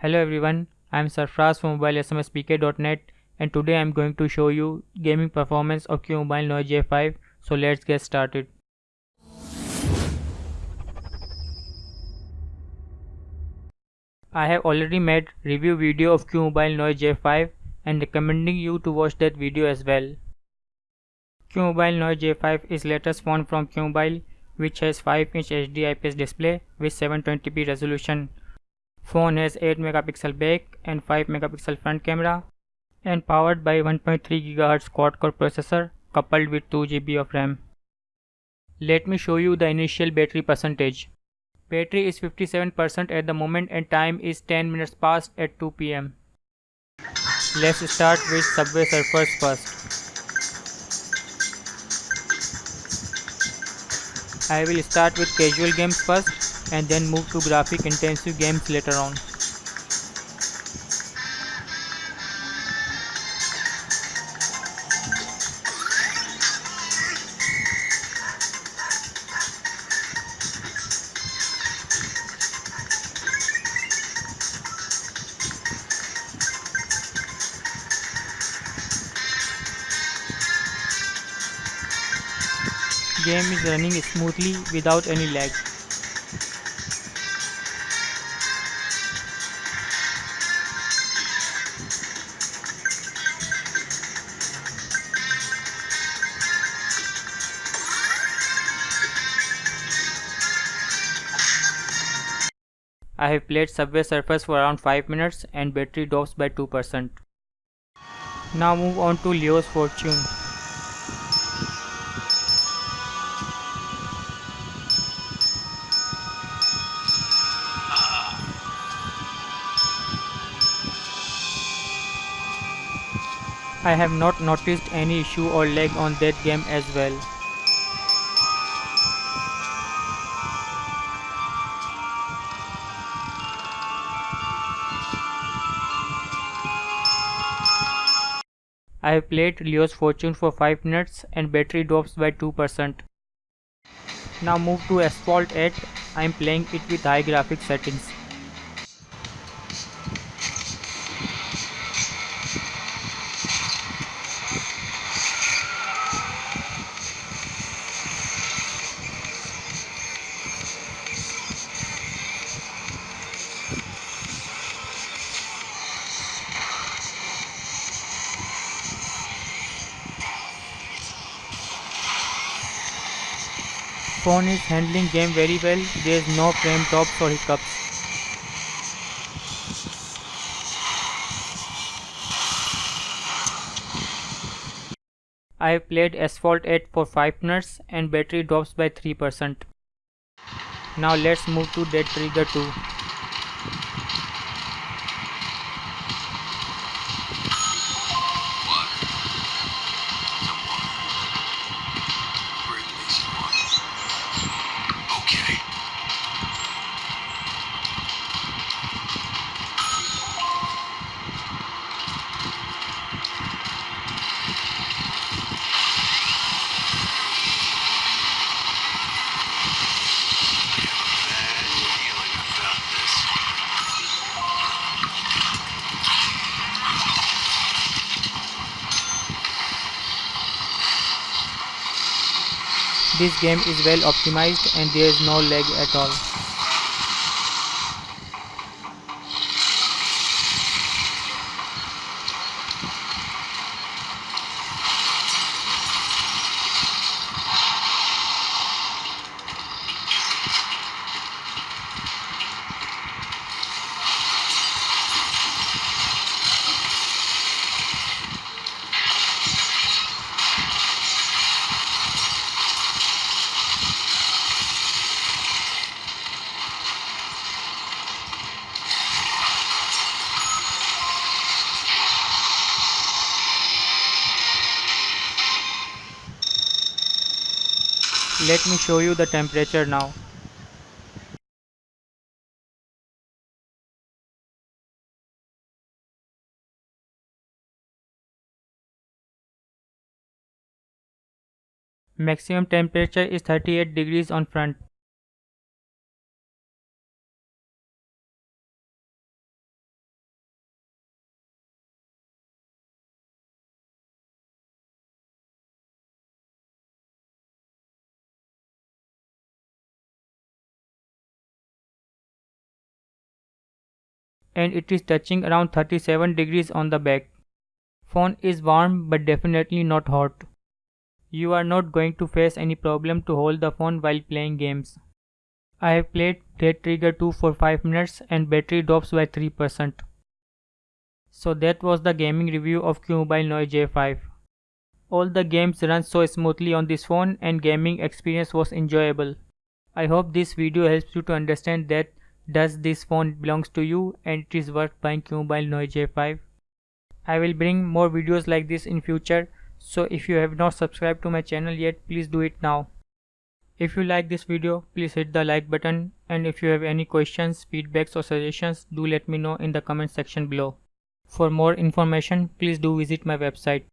Hello everyone, I am Sarfraz from mobilesmspk.net and today I am going to show you gaming performance of QMobile Noir J5 so let's get started. I have already made review video of QMobile Noir J5 and recommending you to watch that video as well. QMobile Noir J5 is latest phone from QMobile which has 5 inch HD IPS display with 720p resolution Phone has 8 megapixel back and 5 megapixel front camera and powered by 1.3 GHz quad-core processor coupled with 2 GB of RAM. Let me show you the initial battery percentage. Battery is 57% at the moment and time is 10 minutes past at 2 pm. Let's start with Subway Surfers first. I will start with casual games first and then move to graphic intensive games later on. Game is running smoothly without any lag. I have played Subway Surfers for around 5 minutes and battery drops by 2%. Now move on to Leo's Fortune. I have not noticed any issue or lag on that game as well. I have played Leo's Fortune for 5 minutes and battery drops by 2%. Now move to Asphalt 8, I am playing it with high graphics settings. Phone is handling game very well, there is no frame drops or hiccups. I have played Asphalt 8 for 5 minutes and battery drops by 3%. Now let's move to Dead Trigger 2. This game is well optimized and there is no lag at all. Let me show you the temperature now. Maximum temperature is 38 degrees on front. And it is touching around 37 degrees on the back. Phone is warm but definitely not hot. You are not going to face any problem to hold the phone while playing games. I have played Dead Trigger 2 for 5 minutes and battery drops by 3%. So that was the gaming review of QMobile Noir J5. All the games run so smoothly on this phone and gaming experience was enjoyable. I hope this video helps you to understand that does this phone belongs to you and it is worth buying QMobile Noir J5. I will bring more videos like this in future so if you have not subscribed to my channel yet please do it now. If you like this video please hit the like button and if you have any questions, feedbacks or suggestions do let me know in the comment section below. For more information please do visit my website.